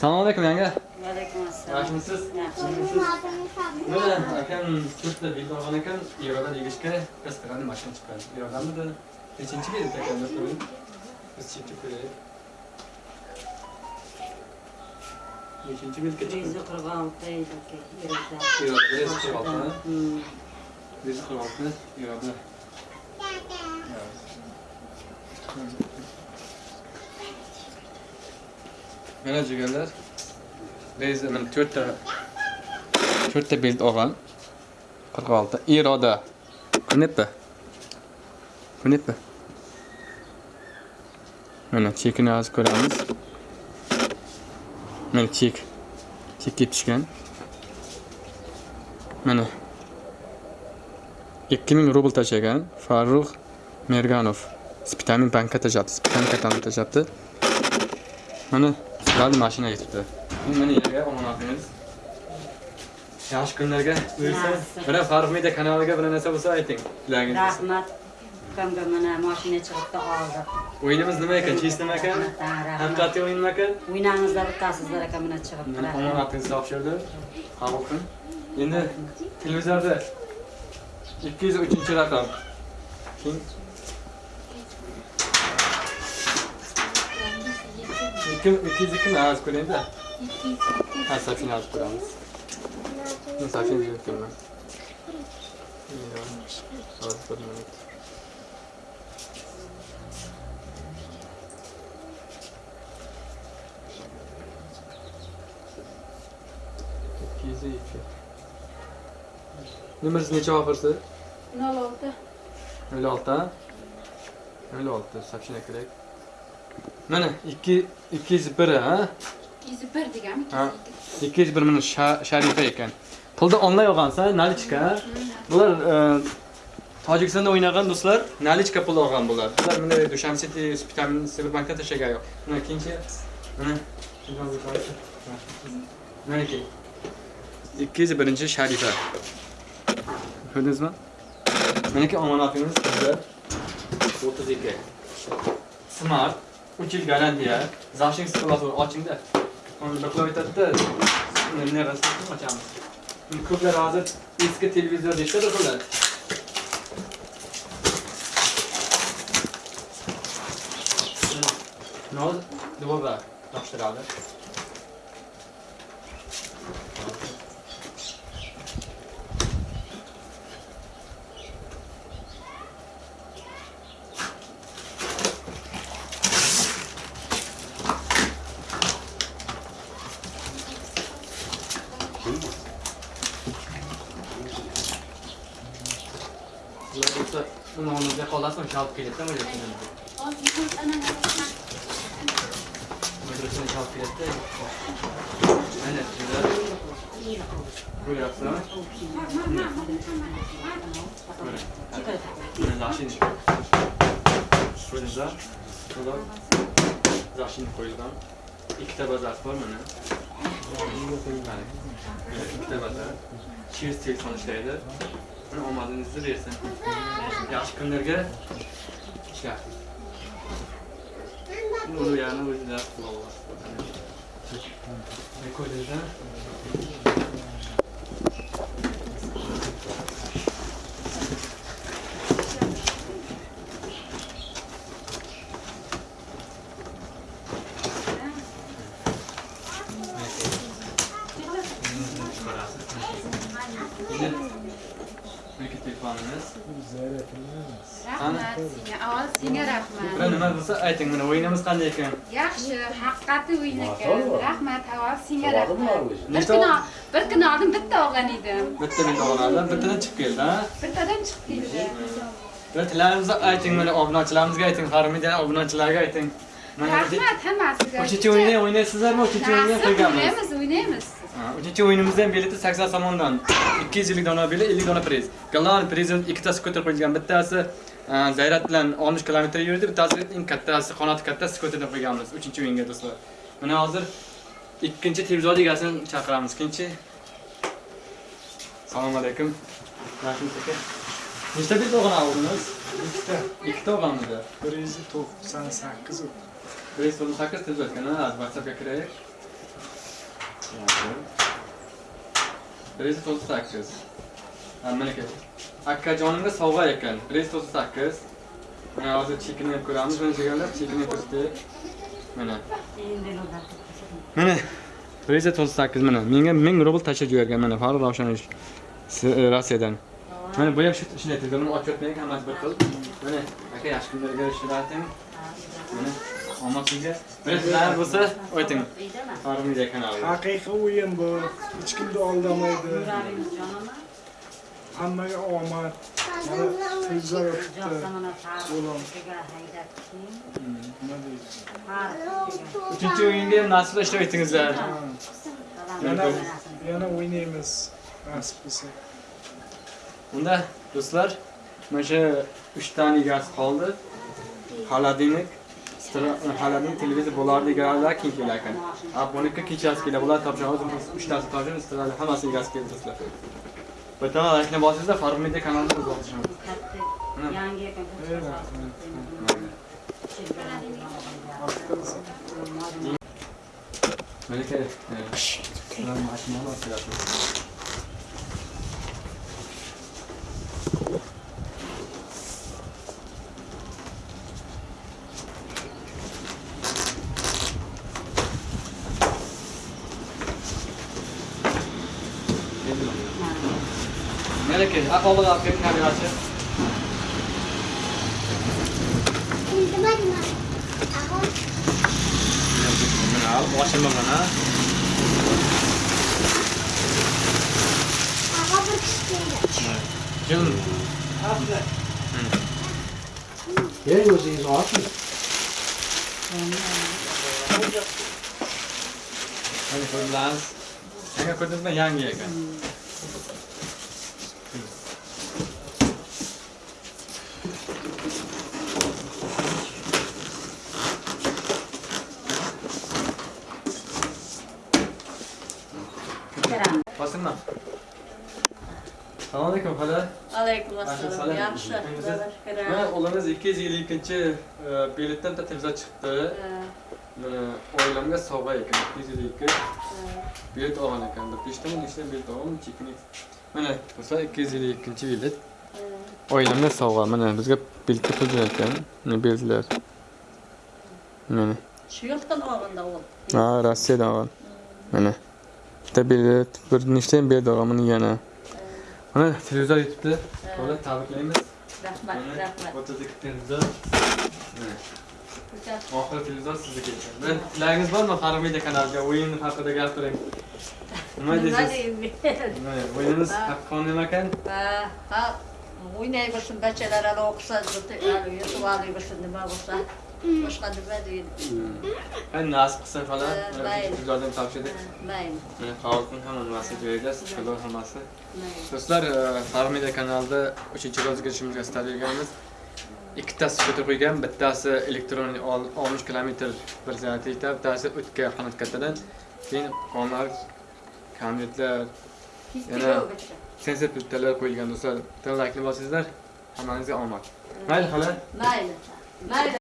Assalomu alaykum yanga. Alaykum assalom. Yaxshimisiz? Yaxshi. Mana akam to'rtta bilet olgan ekan, Erondan tegishga biz qirani mashina chiqqan. Erondanmidi? Nechinchi bilet ekan do'stlar? Biz chekib ko'raylik. Nechinchi chiqqan? Bizni qirq olti yoki yerda. Eronda reys qirq olti. Hmm. Reys qirq olti. Eronda. Mana jigarlar. Reys mana to'rtta to'rtta bilet olgan. 46. Iroda. Ko'ryapti? Ko'ryapti? Mana chekini hozir ko'ramiz. Mana chek. Chekka ketishgan. Mana 2000 rubl tashagan Farruh Merganov. Spitamin bankka tashlatdi. Spitamin kartani tashlatdi. Mana sizlarni mashina yetibdi. Mana yerga omonatingiz. Yaxshi kunlarga buyursa, mana Farruh Media kanaliga bir narsa bo'lsa ayting. Tilagingiz. Rahmat. Ukamga mana mashina chiqibdi oldi. O'yinimiz nima ekan? Chis nima ekan? Haqiqatli o'yin nima ekan? O'ynangizlar bitasizlar aka mana chiqibdi. Omonatingizni topshirdi. Qabul qiling. Endi televizorda 203 raqam. Keyin ikki ikki yuz ikkimi az ko'ringda ha safina olib ko'ramiz men safina yuribmanman soat bir minut ikki yuz ikki nomeringiz necha oxirisi nol olti nol olti nol olti safina kerak mana ikki ikki yuz bir ha? Yuz bir deganmi ikki yuz bir Sha- sharifa ekan. Pulni onlay olgansa nalichka bular e, tojikistonda o'ynagan do'stlar nalichka pul olgan bular. Bular mana dushan city vitamin sberbankda tashlagan yo'q. Mana ikkinchi mana manaki ikki. Yuz birinchi sharifa. Ko'rdingizmi? Manaki omonatingiz bizda o'ttiz ikki. Smart uch yil garantiya zashin sklasi ochingda uni biqilib aytadida. Nerasini ochamiz? Ko'plar hozir eski televizor deyishadi bular. Noz dvoba topshiradi. Ular bo'lsa nonimizga qolasizmi shu olib kelyaptimi o'zbekistonga shu olib kelyapti mana shunda ko'ryapsizmi Şurada kadar zaşin koyulgan. İki tabazat var mı ne? Mana Mana, cheers telefon ishlaydi Mana omadingizni bersin. Yaxshi kunlarga ishlar uni yana o'zida ne ko'rdingizlar Meniki telefonimiz. rahmat senga avval senga rahmat nima bo'lsa ayting, mana o'yinimiz qanday ekan? yaxshi haqiqatli o'yin ekan rahmat avval senga rahmat bir kun bir kun oldin bitta olgan edim Bitta bitta olganlar, bittadan chiqib keldi, ha? bittadan chiqib keldi Bura tilarimizni ayting, mana obunachilarimizga ayting, Harmidian obunachilarga ayting. Rahmat hammasiga uchinchi o'yinni o'ynaysizlarmi? O'yinni Nasib, qo'yganmiz. o'ynaymiz o'ynaymiz Uchinchi o'yinimizda ham bileti 80 somondan 250 dona bilet, 50 dona priz. Galan prezident ikkitasi ko'tarib qo'yilgan. Bittasi e, Zayrat bilan 60 kilometr yurdi, bittasi eng kattasi, qanoti kattasi ko'tarib qo'yganmiz 3 o'yinga do'stlar. Mana hozir ikkinchi televizor egasini chaqiramiz. Ikkinchi Assalomu alaykum. Yaxshimisiz aka? Nechta bilet olgan o'g'lingiz? ikkita Ikkita olganmidi? bir yuz to'qson sakkiz 198 televizor ekan, ha, WhatsAppga kiraylik. Bir yuz to'qson sakkiz akkajonimga sovg'a ekan bir yuz to'qson sakkiz mana hozir chekini ko'ramiz mana chegarlar chekini kiritdi mana mana bir yuz to'qson sakkiz mana menga ming rubl tashlab yuborgan mana farruh ravshanovich rossiyadan mana bu ham shunday buni ochib yotmaylik hammasi bir xil mana aka yaxshi kunlarga ishlating mana omad sizga bir sizlar bo'lsa Uydami? farruh media kanali haqiqiy o'yin bu. Hech kimni aldamaydi hammaga omad. Deydi farqiga. uchinchi o'yinga ham nasibda ishtirok etingizlar yana yana o'ynaymiz. Nasib bo'lsa unda do'stlar mana shu uchtani egasi qoldi. Xolodilnik xolodilnik televizor bo'lardi egalarilar keyin kelar ekan buniki kechasi keladi bular topshiramiz uchtasi topshiramiz sizlarni hammasi egasi keldi do'stlar. Bitta laykni bosingizlar farruh media kanalini Katta yangi ekan. malika Melike, akıllı kalk, bir tane açı. Al, başım bana. Ama bu kışkırdı. Canım. Aslı. Yer gözünüz aç mı? Hani kurdunuz? Hangi kurdunuz da yan yiyken? Assalomu alaykum xola. alaykum Assalom. yaxshi Mana o'g'limiz 252 biletdan bitta televizor chiqdi. Mana oilamga sovg'a ekan 252 bilet olgan ekan. Bir beshtami nechta bilet olgan. Mana do'stlar 252 bilet. Oilamga sovg'a. Mana bizga biletga pul. Mana biletlar. Mana. shu yoqdan olganda u Ha, Rossiyadan olgan. Mana. Bitta bilet, bir nechta bilet olgan mana yana. Mana televizor yetibdi. Xola tabriklaymiz. rahmat rahmat 32 televizor. Oxiri televizor sizniki ekan. Tilagingiz bormi Farruh media kanaliga o'yin haqida gapiring? Nima nima deysiz? Mana o'yinimiz haqqoniy nima ekan? ha ha o'ynay bilsin bachalar hali o'qisa yutib olay bilsin nima bo'lsa boshqa nima deydi nasib mayli. shu televizordan topshirdik. qog'ozning hamma nimasini joyida, shkilor hammasi. Do'stlar, Farruh media kanalida 3-ro'zga kirishimizga istalganmiz. Ikkitasi ko'tarib qo'ygan, bittasi elektron ol- 60 kilometr bir zaryadlikda, bittasi o'tga qanot kattadan. Keyin qonlar, konvertlar, Yana- sensor pultlar qo'yilgan do'stlar. Bitta laykni bosingizlar, hammangizga omad. Mayli xola. mayli mayli